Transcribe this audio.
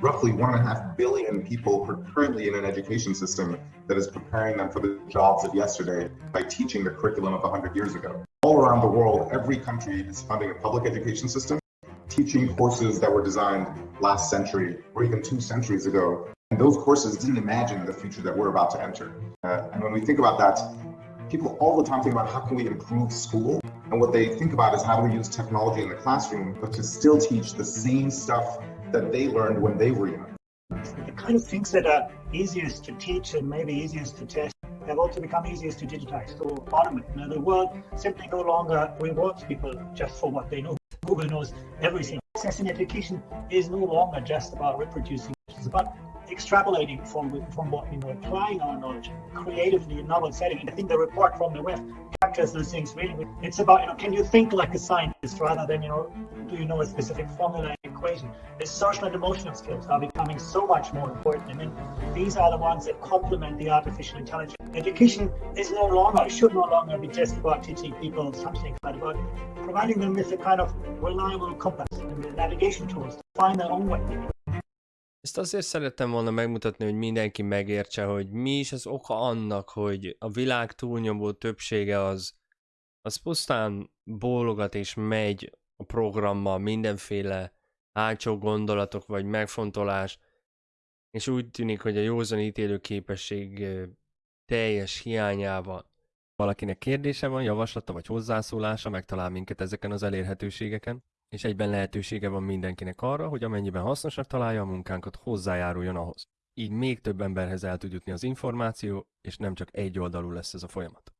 roughly one and a half billion people are currently in an education system that is preparing them for the jobs of yesterday by teaching the curriculum of 100 years ago. All around the world, every country is funding a public education system, teaching courses that were designed last century or even two centuries ago. And those courses didn't imagine the future that we're about to enter. Uh, and when we think about that, people all the time think about how can we improve school and what they think about is how do we use technology in the classroom, but to still teach the same stuff that they learned when they were young. The kind of things that uh, are easiest to teach and maybe easiest to test have also become easiest to digitize, to automate. Now, the world simply no longer rewards people just for what they know. Google knows everything. Success in education is no longer just about reproducing. It's about extrapolating from from what we know, applying our knowledge creatively in novel setting. And I think the report from the WEF those things really. It's about you know, can you think like a scientist rather than you know, do you know a specific formula equation? The social and emotional skills are becoming so much more important, and then these are the ones that complement the artificial intelligence. Education is no longer, should no longer be just about teaching people something, but about providing them with a kind of reliable compass and navigation tools to find their own way. Ezt azért szerettem volna megmutatni, hogy mindenki megértse, hogy mi is az oka annak, hogy a világ túlnyomó többsége az, az pusztán bólogat és megy a programmal mindenféle hátsó gondolatok vagy megfontolás, és úgy tűnik, hogy a józan ítélő képesség teljes hiányával. Valakinek kérdése van, javaslata vagy hozzászólása, megtalál minket ezeken az elérhetőségeken és egyben lehetősége van mindenkinek arra, hogy amennyiben hasznosak találja a munkánkat, hozzájáruljon ahhoz. Így még több emberhez el tud jutni az információ, és nem csak egy oldalú lesz ez a folyamat.